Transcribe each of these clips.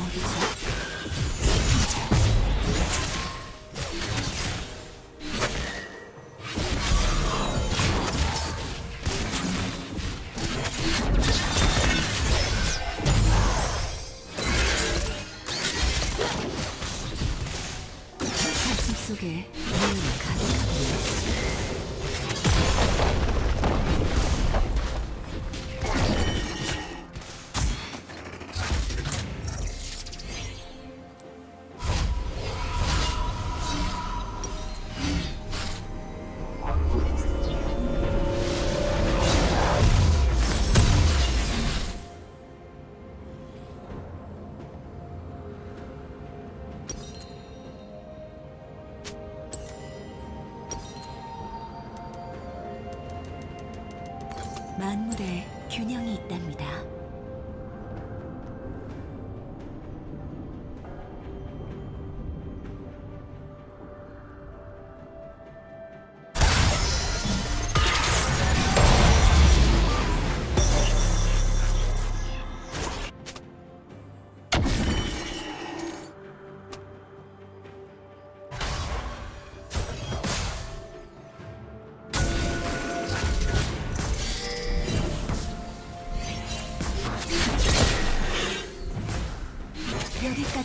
어디지? 서울에 균형이 있답니다.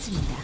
사라집니다.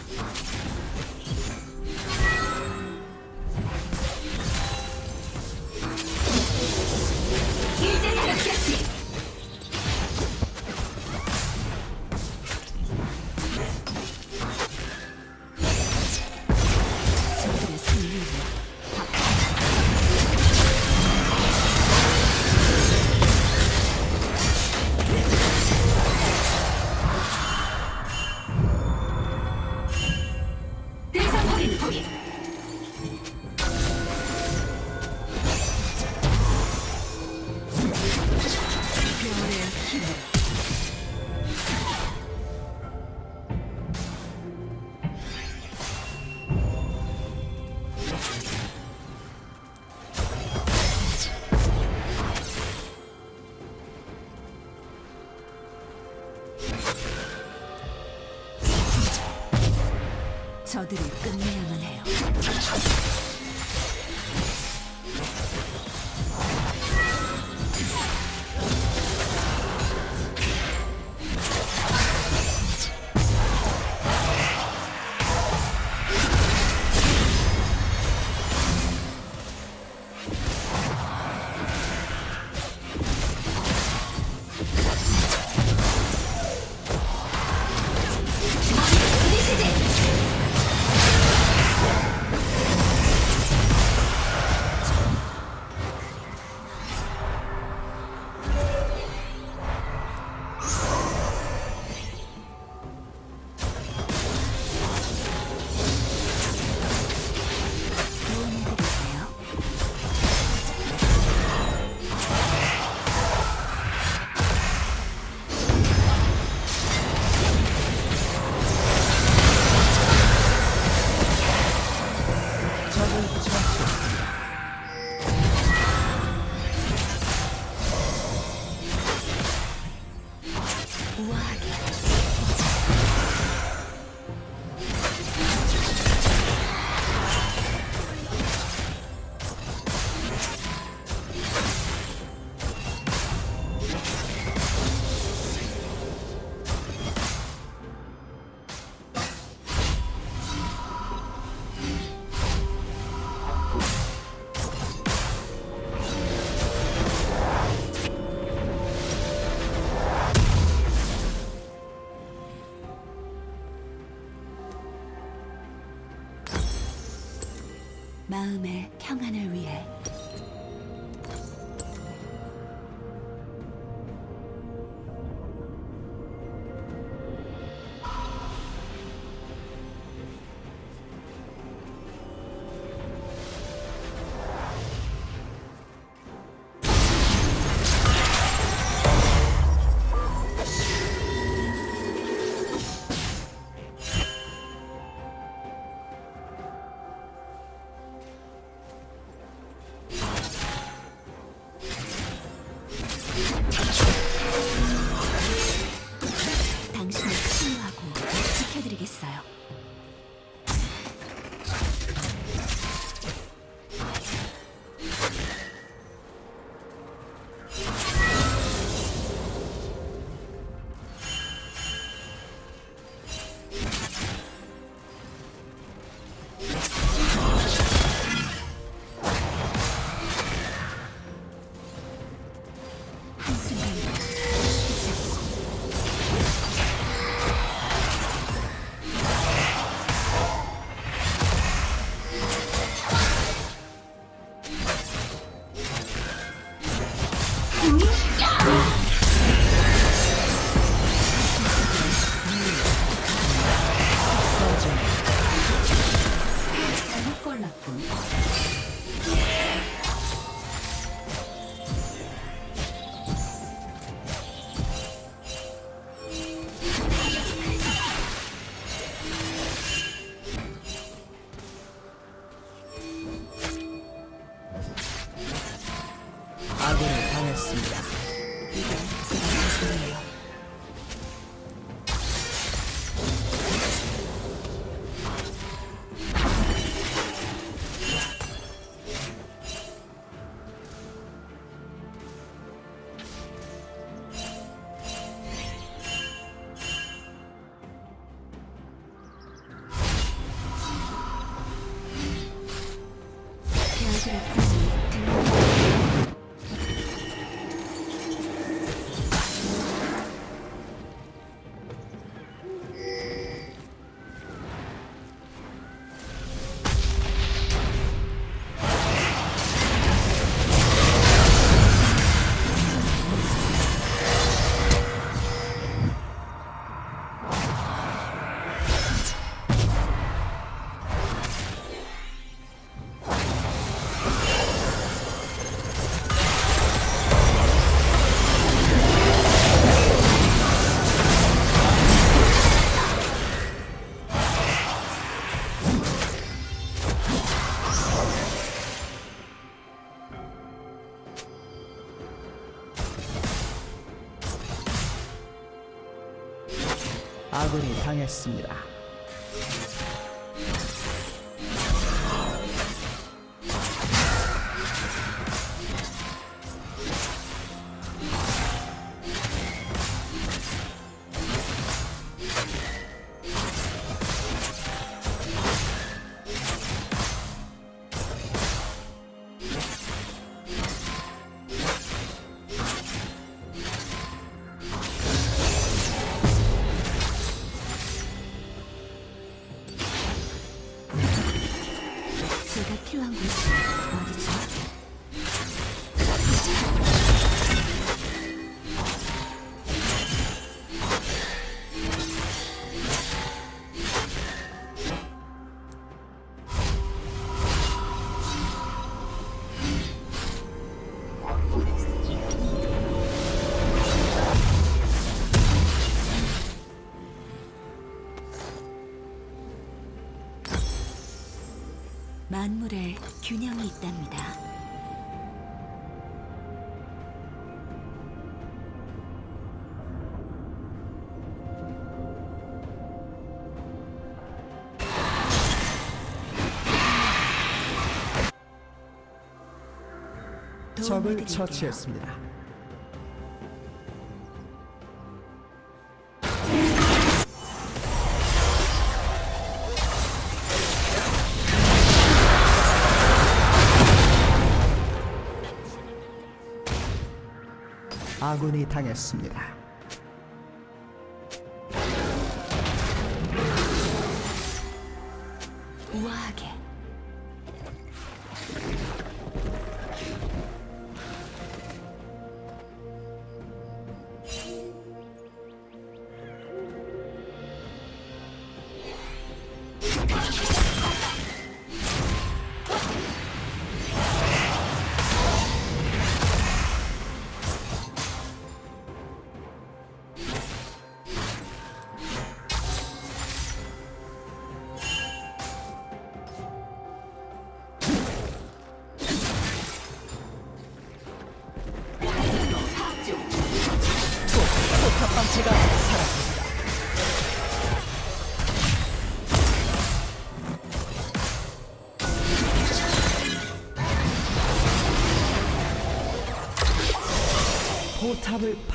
마음의 평안을 위해. 당신을 신유하고 지켜드리겠어요. 함께하였습니다. 균형이 있답니다. 적을 처치했습니다. 아군이 당했습니다.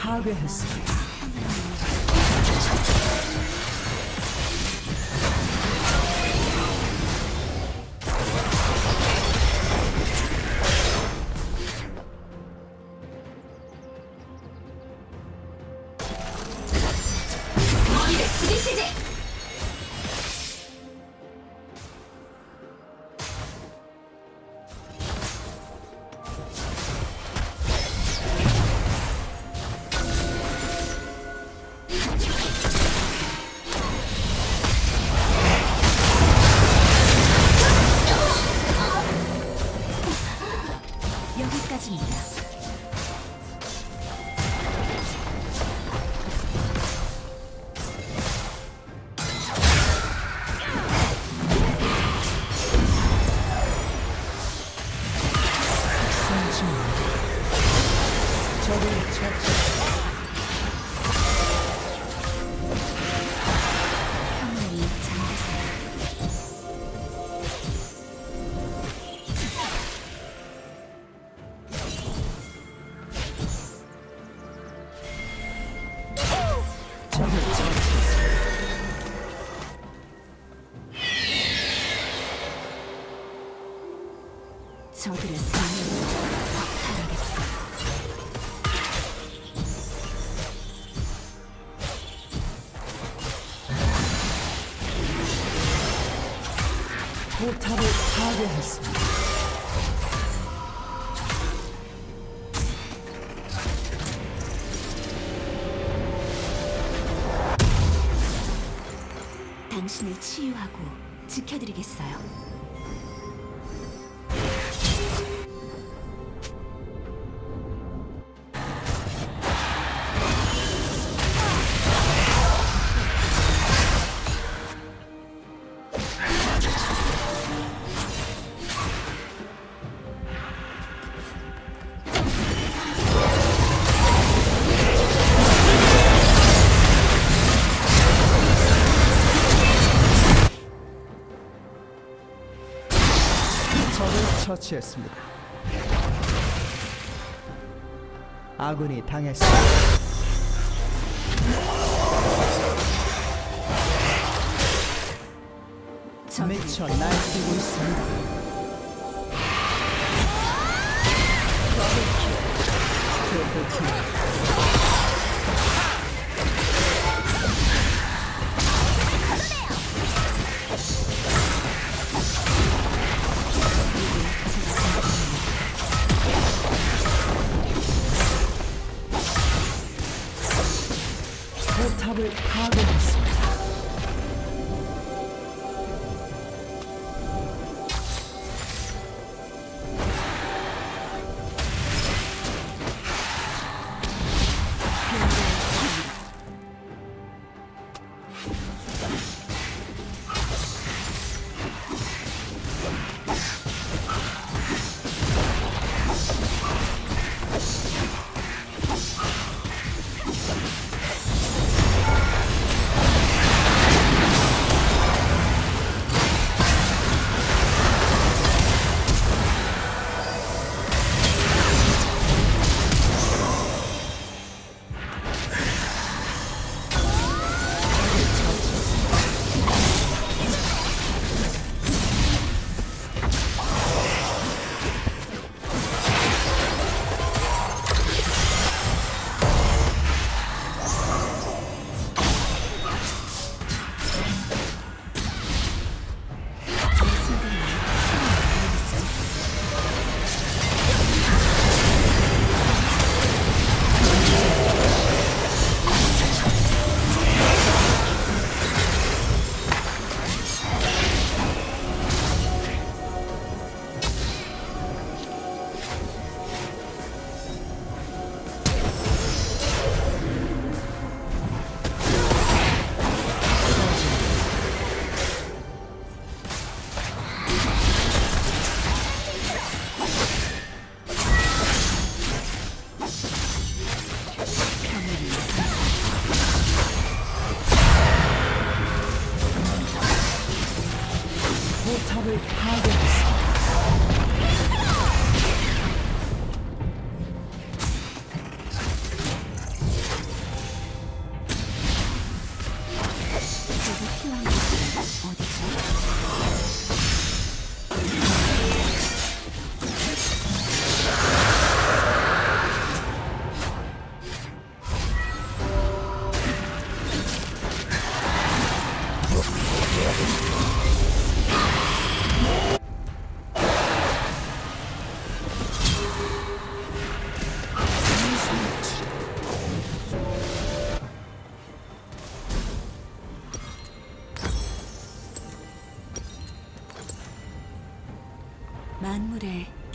Target has 당신을 치유하고 지켜드리겠어요. 처치했습니다. 아군이 당했습니다. 미쳐 날뛰고 있습니다. 아! 그 Thank you.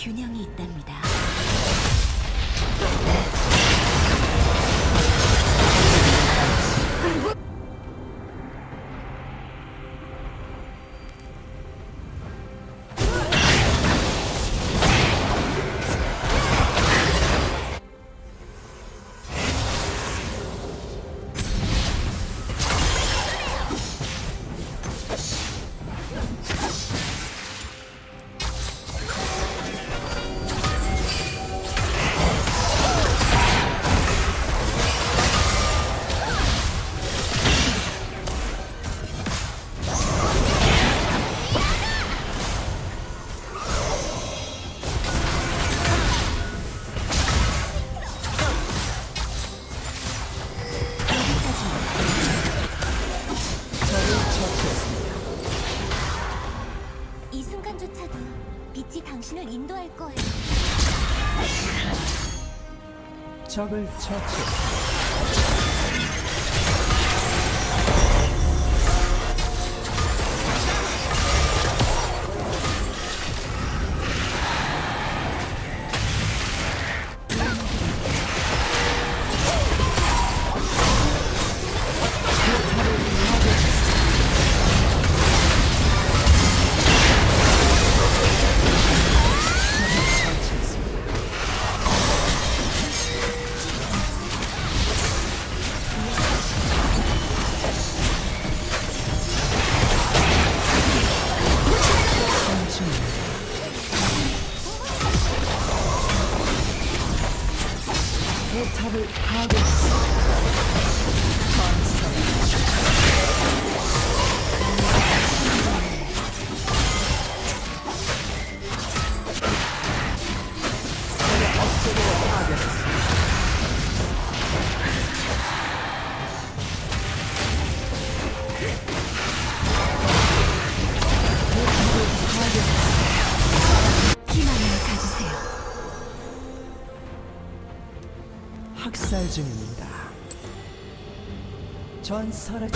균형이 있답니다. 인도할 거예요. 적을 처치 했습니 전설의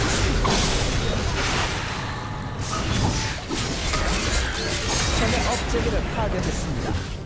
적의 업체계를 파괴했습니다.